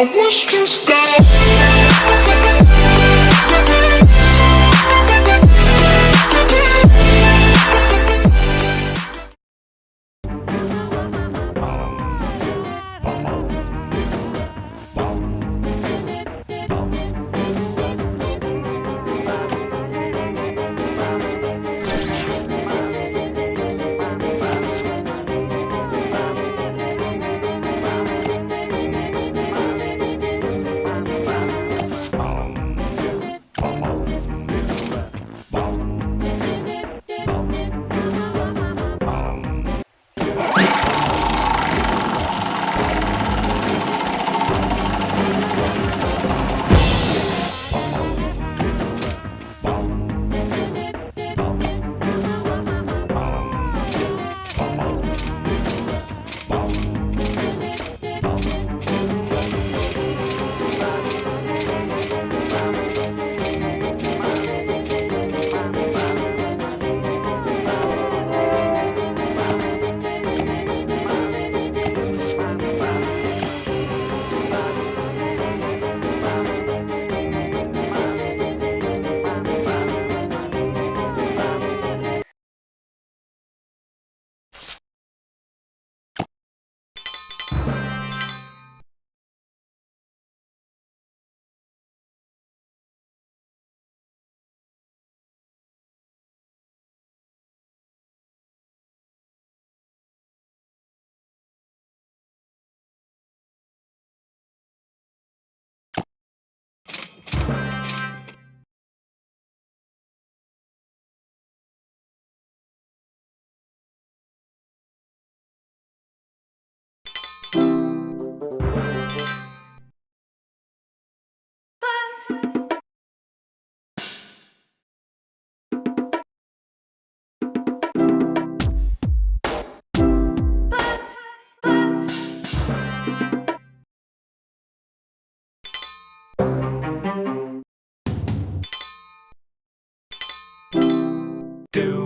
I was stressed out.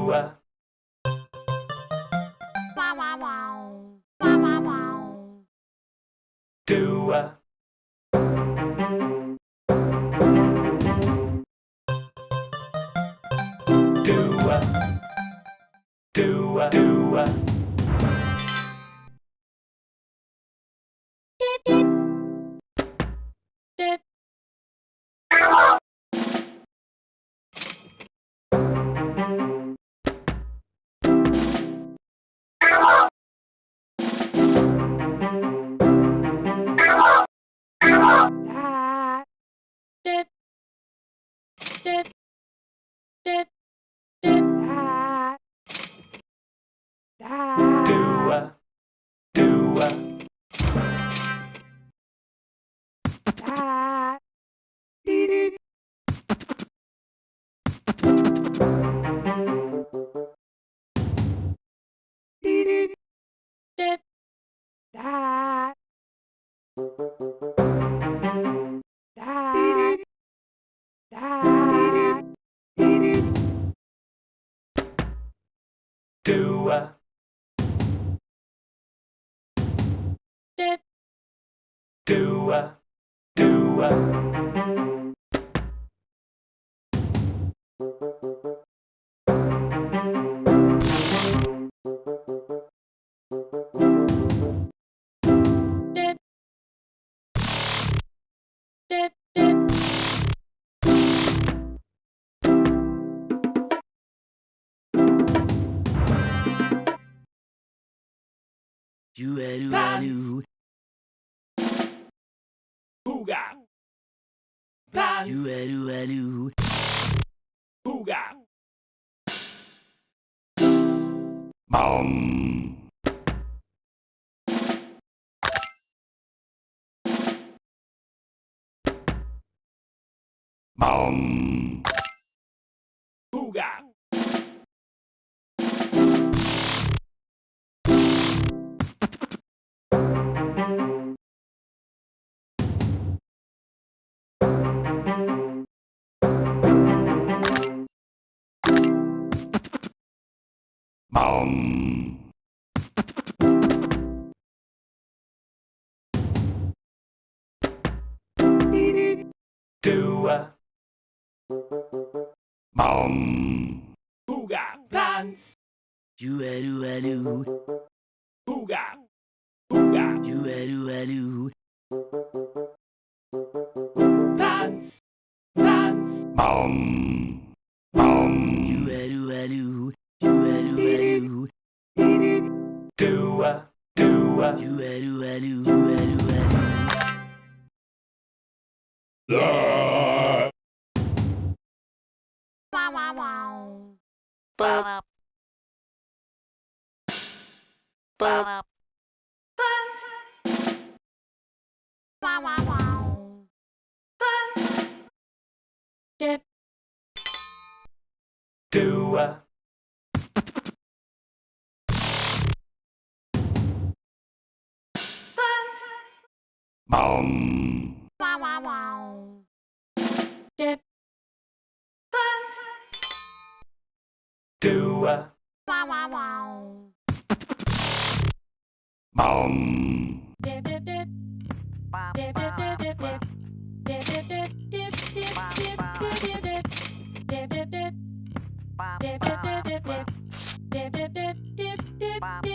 Do uh, Wow, wow, wow. Dip. Do Dip. do uh, You a do a do. Booga, You a do a do. booga. Boom. Boom. Yum. Dua. Bum. Booga. Dance. Do a do a do. Booga. Booga. Do a do a do. Dance. Dance. Bum. Bum. Do a do a do. Aqua. Ba-da-ba. Um. Wow, wow, wow. Dip. Let's do a. Wow, wow, wow. Um. Dip, dip, dip. Dip, dip, dip, dip, dip. Dip, dip, dip, dip, dip, dip, dip, dip, dip. Dip, dip, dip, dip, dip. Dip, dip, dip, dip, dip, dip, dip.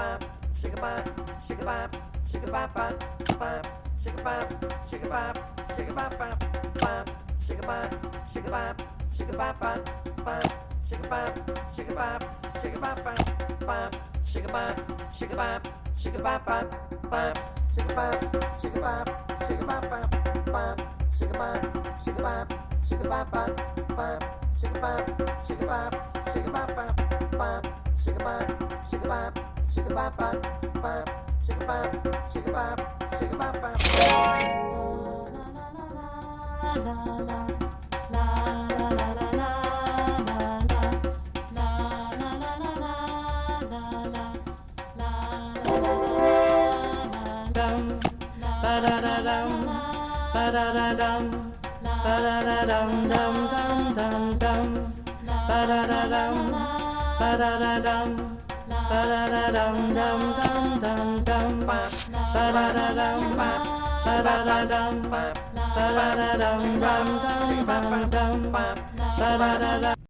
Bop, shake a bop, shake a bop, shake a bop bop, bop, shake a bop, shake a bop, shake a bop bop, bop, shake a bop, shake a bop, shake a bop bop, bop, shake a bop, shake a bop, shake a bop bop, bop, shake a bop, shake a bop, shake a bop bop, bop, shake a bop, shake a bop, shake a bop bop, bop, shake a bop, shake a bop, shake a bop bop, bop, shake a bop, shake a bop, shake a bop bop, bop, shake a bop, shake a bop, shake a bop, bop, bop, shake a bop, shake a bop, shake a bop, bop. La la la la la. ba da da dum dum dum dum dum ba da da dum ba da da dum ba da da dum dum dum. Dum dum ba da da dum ba da da dum ba da da dum dum. Dum dum dum ba da da